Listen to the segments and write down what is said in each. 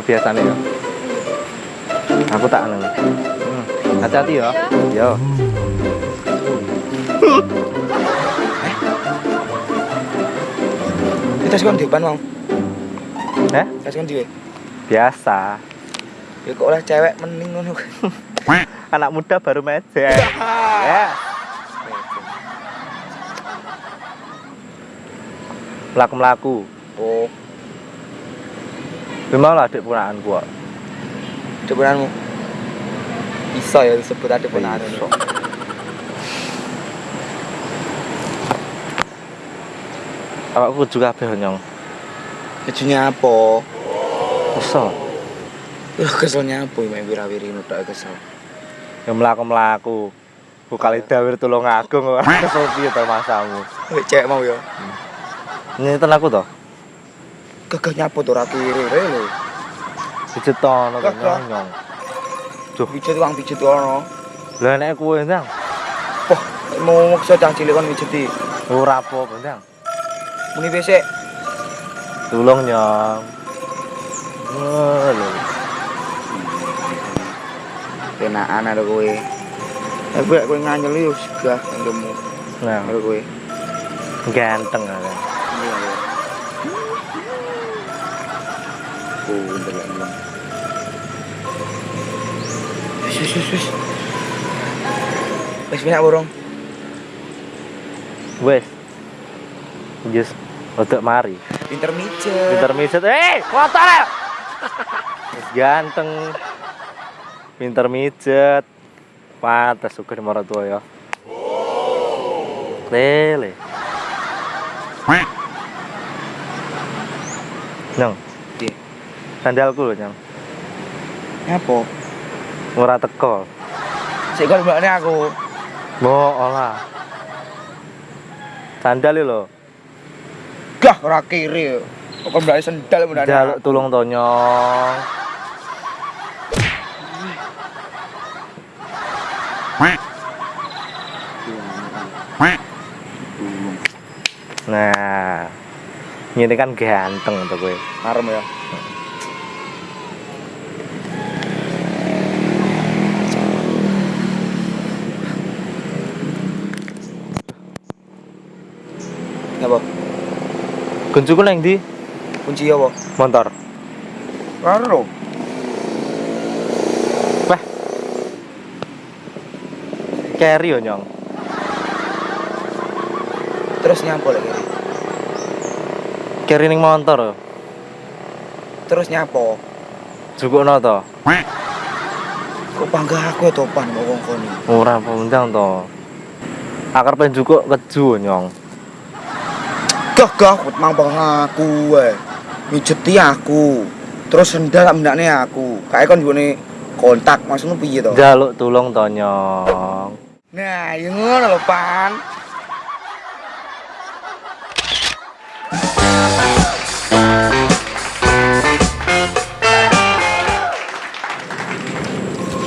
Gue kuncinya kayak nama biasa nih ya. Aku tak anu. Hmm. Hati-hati ya. Yo. Kita sekon depan mau. Eh? Kita sekon dhewe. Biasa. Ya kok oleh cewek mending ngono. Anak muda baru meja. ya. Melaku-melaku. Oh, Gimana lah adik punaan gua? depanmu. Bisa ya disebut ada benar. Iso. Awakku juga kabeh nyong. Kejunya apa? Kesel. Loh keselnya apa main wirawiri nutak kesel. Ya melaku-melaku. Bukali dawir tulung agung kesel piye to masamu. Cewek mau ya. Nyeten aku to. Gagah nyapu tuh kiri lho. Gagah. nyong. Pijet wong pijet ono. Lah nek kowe ndang Wah, mau maksa cah cilik kon mijeti. ora apa-apa ndang. Muni besek. Tulung nyong. Wah, lho. Penaan ada kowe. Eh gue kowe nganyel yo segah endemu Nah, kowe. ganteng kan. Wis wis wis wis. Banyak borong. Wes. Just untuk mari. Pinter mijet. Pinter mijet. Eh, ya? Wis ganteng. Pinter mijet. Pantes suka di marah tua ya. Lele. Nyong, Piye? sandalku lho, Nyong. Apa? Ora teko. Sik kon mbakne aku. Mo olah. Sandal lho. Gah ora kiri. Kok kon mbakne sendal mbakne. Jaluk tulung to, Nyong. Nah. Ini kan ganteng tuh gue. Marem ya. Apa? Kuncuku neng di Kunci apa? motor. Karo. Wah. Carry yo, Nyong. Terus nyapo lagi. Carry ning motor. Terus nyapo. Jukukno to. Kok bangga aku ya topan kok wong kono. Ora pundang to. Akar penjukuk keju, Nyong. Gah kok mang aku wae. Mijeti aku. Terus sendal tak mendakne aku. Kayak kon nggone kontak maksudmu piye to? Jaluk tulung to, Nyong. Nah, ya ngono lho, Pan.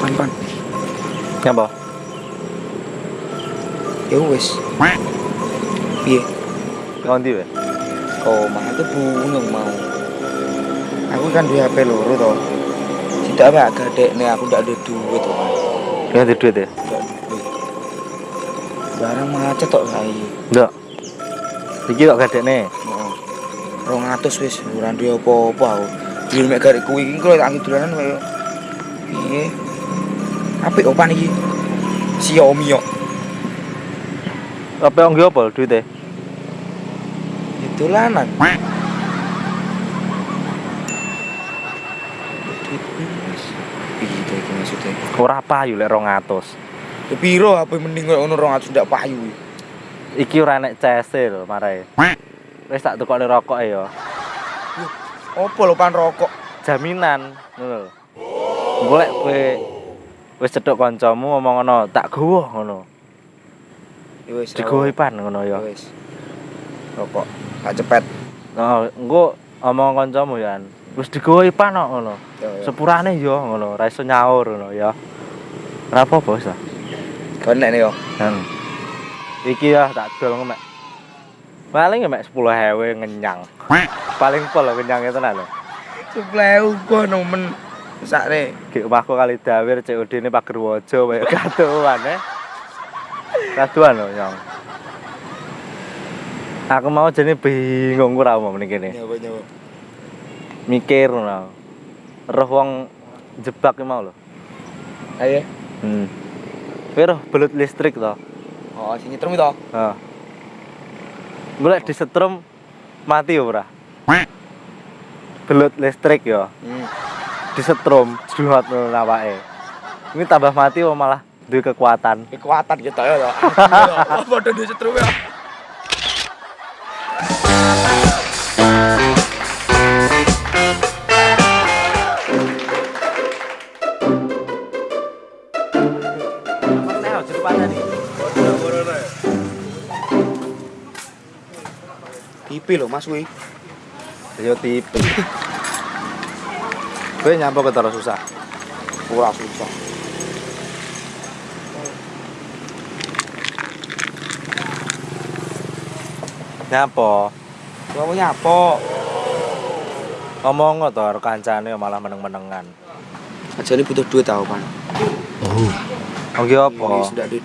Pan, pan. Nyapa? Ya wis. Piye? Kondi we. Oh, mah aku bunung mau. Aku kan duwe HP loro to. Tidak apa agak dekne aku ndak ada duit to. Ganti duit ya? Ada duit. Barang macet tok saiki. Ndak. Iki kok gadekne. Heeh. 200 wis ora duwe apa-apa aku. Dhewe mek garek kuwi iki kok tak dolanan kaya piye? Apik opan iki? Xiaomi yo. Apa yang apa duitnya? Dolanan. Piye iki maksudnya? Ora payu lek 200. Ya piro HP mending kaya ngono 200 ndak payu. Iki ora nek CS lho marae. Wis tak tukokne rokok ya. Opo lho pan rokok? Jaminan ngono lho. Golek kowe wis cedhok kancamu ngomong ngono, tak gowo ngono. Ya wis. Digowo pan ngono Ya ya. wis. Rokok. Tak cepet. Nah, engko omong kancamu ya. Wis digowo pan kok ngono. Sepurane yo ngono, ora iso nyaur ngono ya. Ora apa-apa wis lah. Konek yo. Hmm. Iki ya tak dol ngemek. Paling ya mek 10.000 ngenyang. Paling pol lho kenyangnya tenan lho. Sepleu gua nomen sakne. Gek omahku kali dawir COD ini pager wojo kaya kaduan eh. Kaduan lho, Nyong. Aku mau jadi bingung ora mau mrene kene. Nyawa nyawa. Mikir ngono. Roh wong jebak ki mau lho. Ayo. Hmm. Kowe roh belut listrik to. Oh, sing nyetrum itu. Heeh. Golek disetrum mati ora? Belut listrik ya. Hmm. Disetrum jluwat awake. Ini tambah mati malah duwe kekuatan. Kekuatan gitu ya. Padha di setrum ya. Tipe lho Mas kuwi. Yo tipe. Kowe nyampo ketara susah. Ora susah. Nyampo. Gua nyapo. Ngomong to kancane malah meneng-menengan. Aja ini butuh duit tau kan. Oh ki apa? Sudah duit.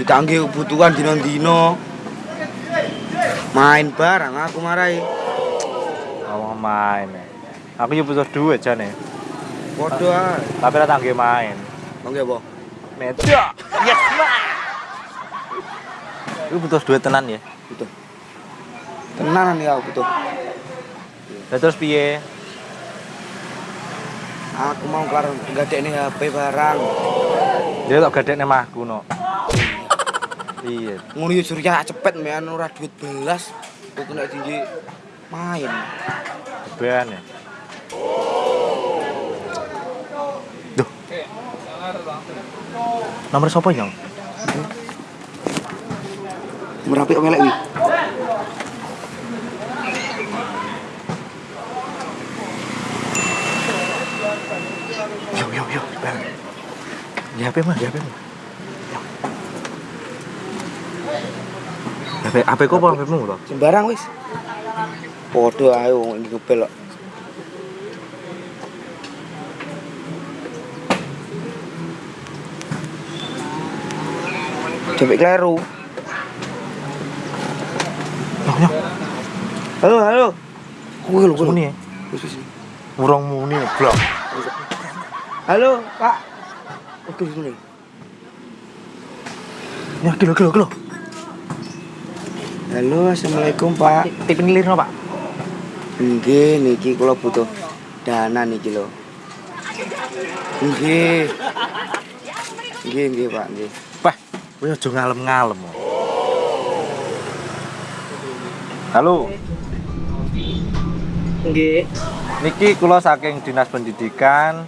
Ditanggi kebutuhan dino-dino. Main barang aku marahi. Ngomong main. eh. Aku yo butuh duit jane. Podo ae. Tapi ora tangge main. Mangke apa? Meja. Yes, Mas. Iku butuh duit tenan ya. Butuh. Tenanan ya aku butuh. Lah terus piye? Aku mau kelar gadekne HP barang. Dia tak gadekne mahku no. Iya. Ngono yo surya cepet men ora duit belas. Kok kena tinggi main. Beban ya. Duh. Nomor sapa yang? Merapi kok melek wi. Yo yo yo. Bang. Ya HP mah, ya HP mah. HP HP kok apa HP-mu to? Sembarang wis. Podo ae wong iki kok. Cepet kleru. Yo yo. Halo, halo. Kuwi lho, kuwi. Ya. Wis, wis. Urung muni blok. Halo, Pak. Oke, sini. Ya kilo kilo kilo. Halo, Assalamualaikum, Pak. Tip nilirno, Pak. Nggih, niki kula butuh dana niki lho. Nggih. Nggih, nggih, Pak, nggih. Wah, kowe aja ngalem-ngalem. Halo, Nggih. niki kula saking Dinas Pendidikan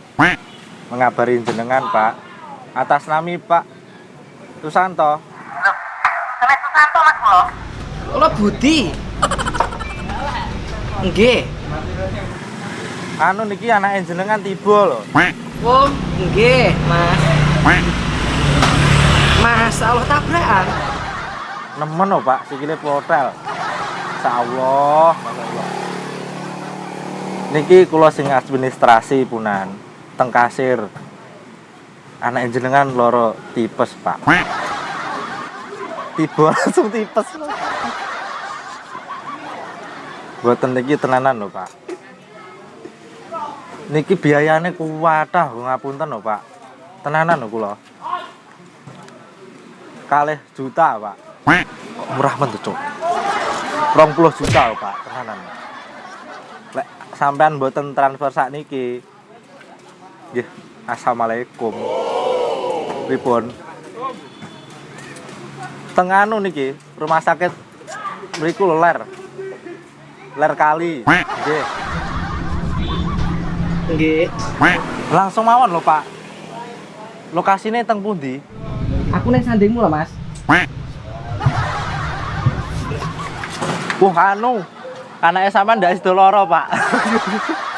mengabari jenengan, Pak. Atas nami Pak Susanto. Sampai Susanto mas lo. Kula Budi. Nggih. Anu niki anak jenengan tiba lho. Oh, nggih, Mas. Masalah tabrakan. Nemen lho, Pak, sikile plotel. Insyaallah, masyaallah. Niki kula sing administrasi punan, teng kasir. Anak jenengan loro tipes, Pak. Tiba langsung tipes. Buatan niki tenanan lho, Pak. Niki biayane kuwatah, ngapunten lho, Pak. Tenanan lho kula. Kalih juta, Pak. Kok murah men tuh, Cuk. 20 juta lho, Pak, tenanan. Lek sampean mboten transfer sakniki. Nggih, assalamualaikum. Pripun? Tengah anu niki, rumah sakit lho, ler. Ler kali. Nggih. Nggih. Langsung mawon lho, Pak. Lokasine teng pundi? Aku ning sandingmu lah, Mas. Wah, anu. Anaknya sampean ndak loro, Pak.